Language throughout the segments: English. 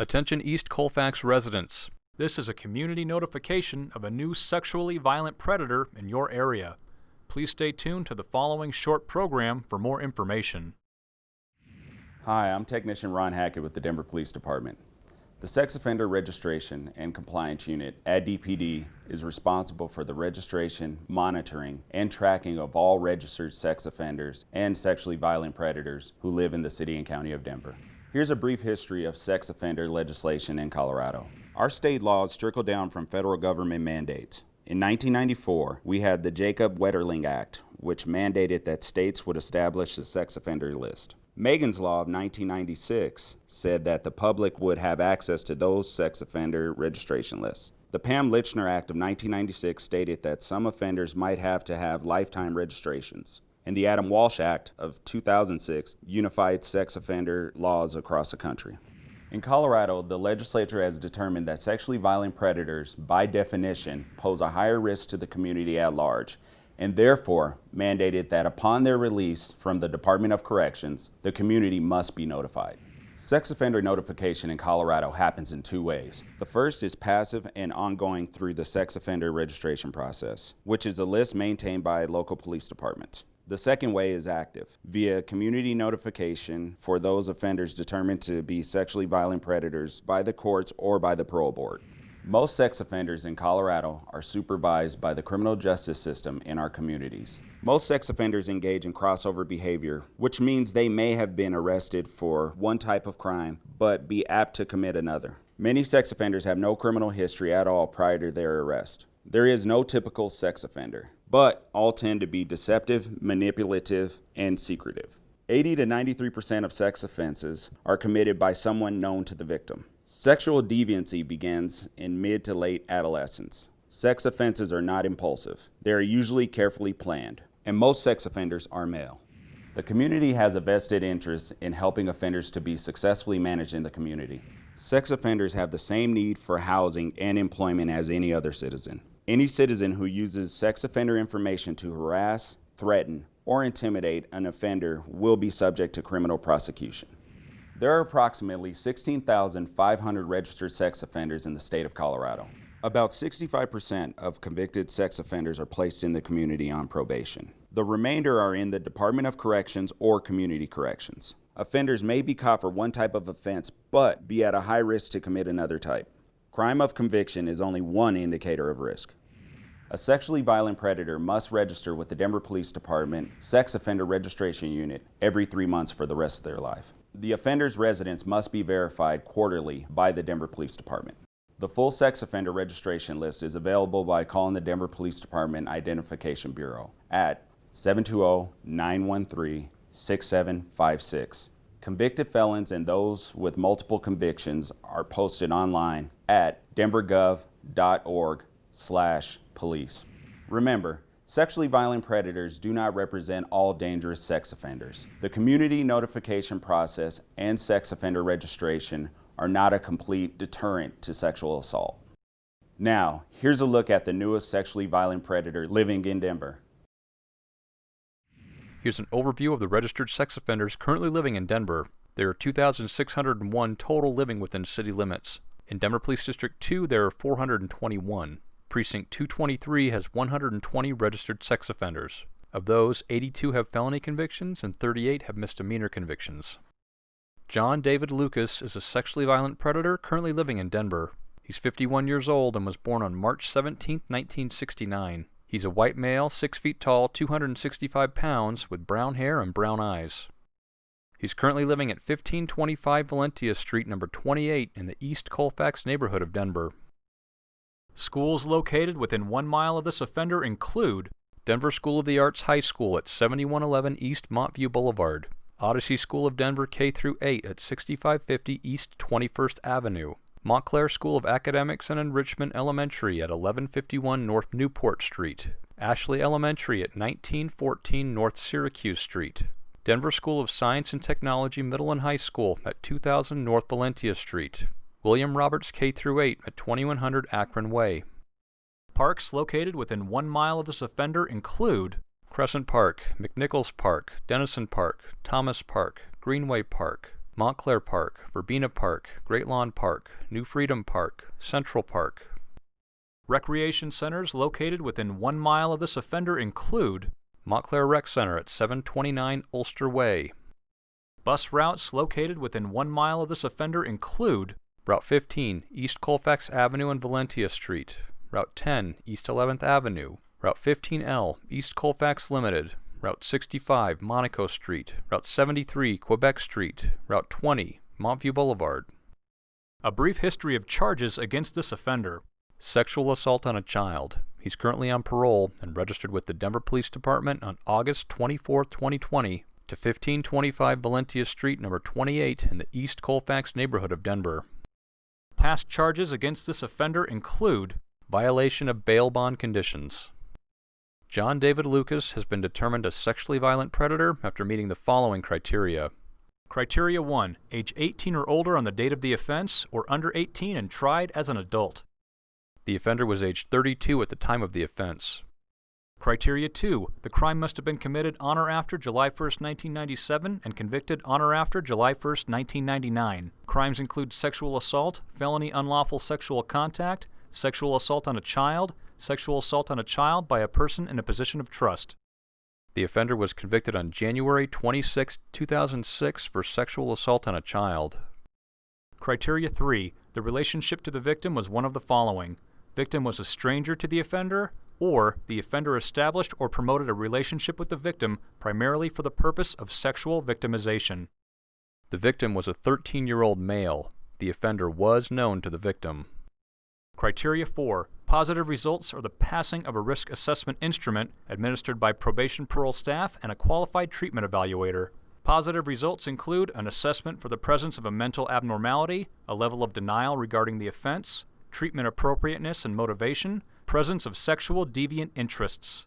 Attention East Colfax residents. This is a community notification of a new sexually violent predator in your area. Please stay tuned to the following short program for more information. Hi, I'm Technician Ron Hackett with the Denver Police Department. The Sex Offender Registration and Compliance Unit at DPD is responsible for the registration, monitoring, and tracking of all registered sex offenders and sexually violent predators who live in the City and County of Denver. Here's a brief history of sex offender legislation in Colorado. Our state laws trickle down from federal government mandates. In 1994, we had the Jacob Wetterling Act, which mandated that states would establish a sex offender list. Megan's Law of 1996 said that the public would have access to those sex offender registration lists. The Pam Lychner Act of 1996 stated that some offenders might have to have lifetime registrations and the Adam Walsh Act of 2006 unified sex offender laws across the country. In Colorado, the legislature has determined that sexually violent predators, by definition, pose a higher risk to the community at large, and therefore mandated that upon their release from the Department of Corrections, the community must be notified. Sex offender notification in Colorado happens in two ways. The first is passive and ongoing through the sex offender registration process, which is a list maintained by local police departments. The second way is active, via community notification for those offenders determined to be sexually violent predators by the courts or by the parole board. Most sex offenders in Colorado are supervised by the criminal justice system in our communities. Most sex offenders engage in crossover behavior, which means they may have been arrested for one type of crime, but be apt to commit another. Many sex offenders have no criminal history at all prior to their arrest. There is no typical sex offender but all tend to be deceptive, manipulative, and secretive. 80 to 93% of sex offenses are committed by someone known to the victim. Sexual deviancy begins in mid to late adolescence. Sex offenses are not impulsive. They are usually carefully planned, and most sex offenders are male. The community has a vested interest in helping offenders to be successfully managed in the community. Sex offenders have the same need for housing and employment as any other citizen. Any citizen who uses sex offender information to harass, threaten, or intimidate an offender will be subject to criminal prosecution. There are approximately 16,500 registered sex offenders in the state of Colorado. About 65% of convicted sex offenders are placed in the community on probation. The remainder are in the Department of Corrections or Community Corrections. Offenders may be caught for one type of offense, but be at a high risk to commit another type. Crime of conviction is only one indicator of risk. A sexually violent predator must register with the Denver Police Department Sex Offender Registration Unit every three months for the rest of their life. The offender's residence must be verified quarterly by the Denver Police Department. The full sex offender registration list is available by calling the Denver Police Department Identification Bureau at 720-913-6756. Convicted felons and those with multiple convictions are posted online at denvergov.org slash police. Remember, sexually violent predators do not represent all dangerous sex offenders. The community notification process and sex offender registration are not a complete deterrent to sexual assault. Now, here's a look at the newest sexually violent predator living in Denver. Here's an overview of the registered sex offenders currently living in Denver. There are 2,601 total living within city limits. In Denver Police District 2, there are 421. Precinct 223 has 120 registered sex offenders. Of those, 82 have felony convictions and 38 have misdemeanor convictions. John David Lucas is a sexually violent predator currently living in Denver. He's 51 years old and was born on March 17, 1969. He's a white male, 6 feet tall, 265 pounds, with brown hair and brown eyes. He's currently living at 1525 Valentia Street, number 28, in the East Colfax neighborhood of Denver. Schools located within one mile of this offender include Denver School of the Arts High School at 7111 East Montview Boulevard, Odyssey School of Denver K through 8 at 6550 East 21st Avenue, Montclair School of Academics and Enrichment Elementary at 1151 North Newport Street, Ashley Elementary at 1914 North Syracuse Street, Denver School of Science and Technology Middle and High School at 2000 North Valentia Street, William Roberts K through 8 at 2100 Akron Way. Parks located within one mile of this offender include Crescent Park, McNichols Park, Dennison Park, Thomas Park, Greenway Park, Montclair Park, Verbena Park, Great Lawn Park, New Freedom Park, Central Park. Recreation centers located within one mile of this offender include Montclair Rec Center at 729 Ulster Way. Bus routes located within one mile of this offender include Route 15, East Colfax Avenue and Valentia Street, Route 10, East 11th Avenue, Route 15L, East Colfax Limited, Route 65, Monaco Street, Route 73, Quebec Street, Route 20, Montview Boulevard. A brief history of charges against this offender. Sexual assault on a child. He's currently on parole and registered with the Denver Police Department on August 24, 2020 to 1525 Valentia Street, number 28 in the East Colfax neighborhood of Denver. Past charges against this offender include violation of bail bond conditions. John David Lucas has been determined a sexually violent predator after meeting the following criteria. Criteria 1. Age 18 or older on the date of the offense, or under 18 and tried as an adult. The offender was age 32 at the time of the offense. Criteria 2. The crime must have been committed on or after July 1, 1997 and convicted on or after July 1, 1999. Crimes include sexual assault, felony unlawful sexual contact, sexual assault on a child, sexual assault on a child by a person in a position of trust. The offender was convicted on January 26, 2006 for sexual assault on a child. Criteria 3. The relationship to the victim was one of the following. Victim was a stranger to the offender, or the offender established or promoted a relationship with the victim primarily for the purpose of sexual victimization. The victim was a 13-year-old male. The offender was known to the victim. Criteria 4. Positive results are the passing of a risk assessment instrument administered by probation parole staff and a qualified treatment evaluator. Positive results include an assessment for the presence of a mental abnormality, a level of denial regarding the offense, treatment appropriateness and motivation, presence of sexual deviant interests.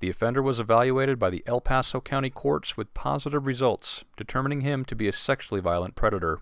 The offender was evaluated by the El Paso County courts with positive results, determining him to be a sexually violent predator.